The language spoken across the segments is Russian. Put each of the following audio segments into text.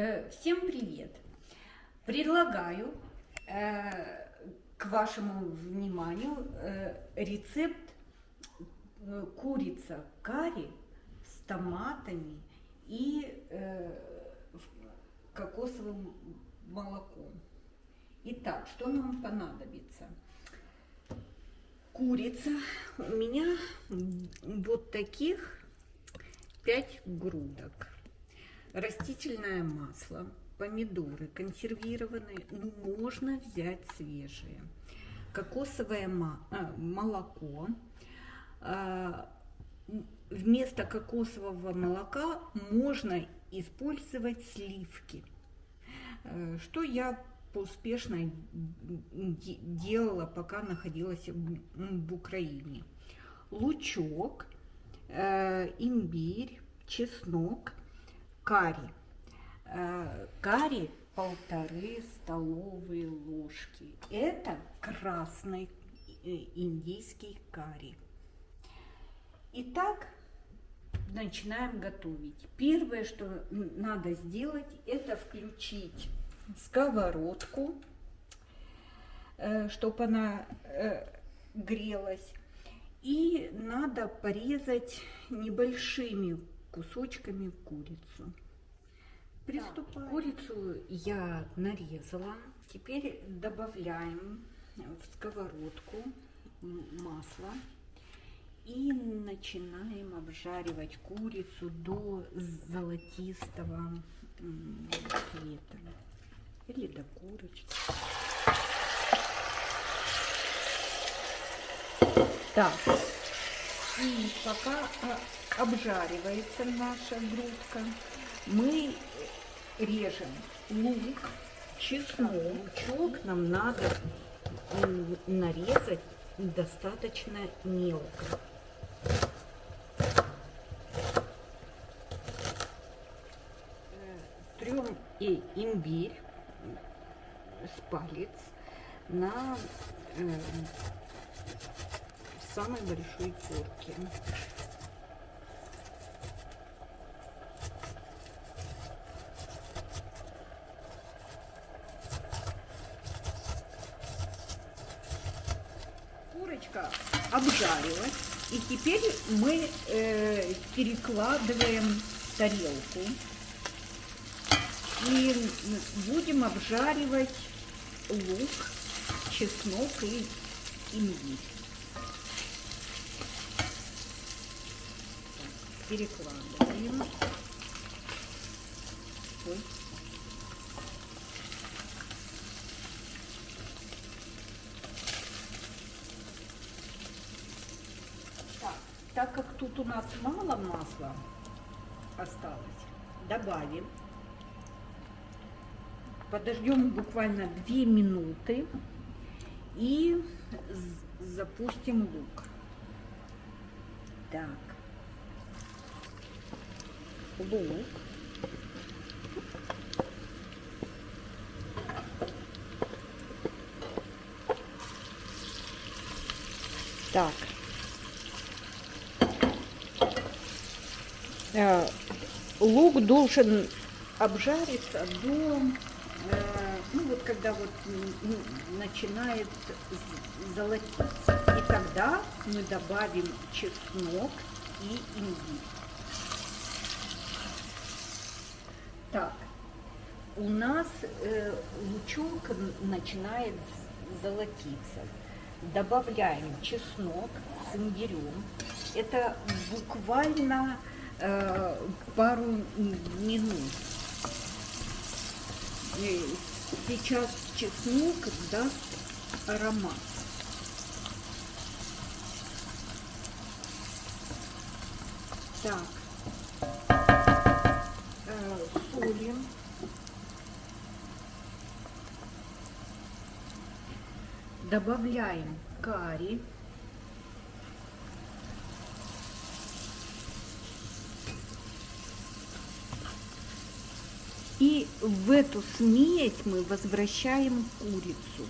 Э, всем привет! Предлагаю э, к вашему вниманию э, рецепт курица карри с томатами и кокосовым молоком. Итак, что нам понадобится? Курица. У меня вот таких 5 грудок растительное масло, помидоры консервированные, ну, можно взять свежие, кокосовое а, молоко. А, вместо кокосового молока можно использовать сливки, э, что я успешно делала, пока находилась в Украине. Лучок, э, имбирь, чеснок, карри. Э, карри полторы столовые ложки. Это красный э, индийский карри. Итак, начинаем готовить. Первое, что надо сделать, это включить сковородку, э, чтобы она грелась. И надо порезать небольшими кусочками курицу. Приступаем. Курицу я нарезала. Теперь добавляем в сковородку масло и начинаем обжаривать курицу до золотистого цвета или до курочки. Так, пока а, обжаривается наша грудка, мы режем лук, чеснок. Лучок нам надо нарезать достаточно мелко. Трем и имбирь с палец на э, самой большой терке. Курочка обжарилась. И теперь мы э, перекладываем тарелку. И будем обжаривать лук, чеснок и имбирь. Перекладываем. Ой. Так, так как тут у нас мало масла осталось, добавим. Подождем буквально 2 минуты и запустим лук. Так лук. Так. Э, лук должен обжариться до, э, ну вот когда вот начинает золотиться. И тогда мы добавим чеснок и имбирь. Так, у нас э, лучок начинает золотиться. Добавляем чеснок с имбирем. Это буквально э, пару минут. И сейчас чеснок даст аромат. Так, Добавляем карри. И в эту смесь мы возвращаем курицу.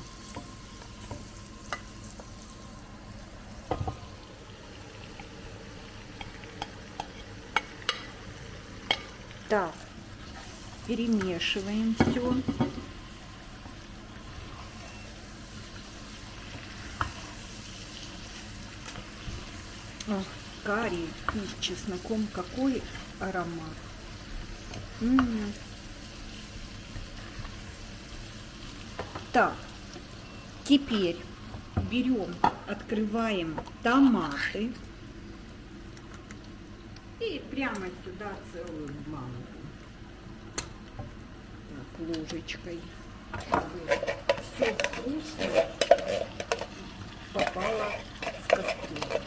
Так, перемешиваем все. Карри с чесноком, какой аромат. М -м -м. Так, теперь берем, открываем томаты и прямо сюда целую банку. Так, ложечкой, все вкусное попало в кастрюлю.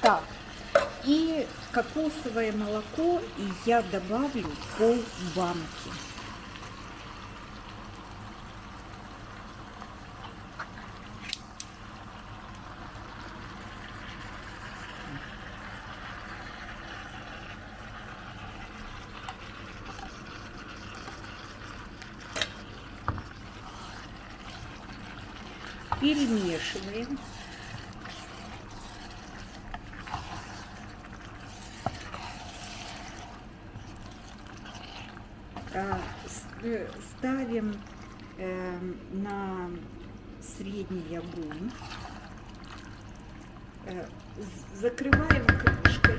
Так, и кокосовое молоко я добавлю пол банки. Перемешиваем. Ставим э, на средний огонь, э, закрываем крышкой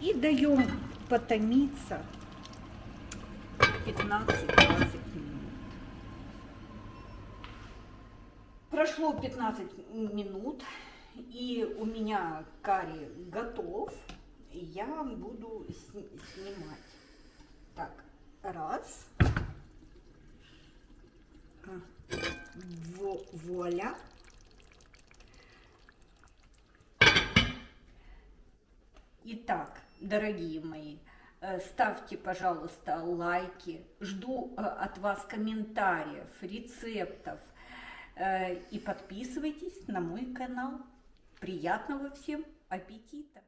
и даем потомиться 15-20 минут. Прошло 15 минут, и у меня карри готов. Я буду снимать. Так, раз. Вуаля. Итак, дорогие мои, э, ставьте, пожалуйста, лайки. Жду э, от вас комментариев, рецептов. Э, и подписывайтесь на мой канал. Приятного всем аппетита!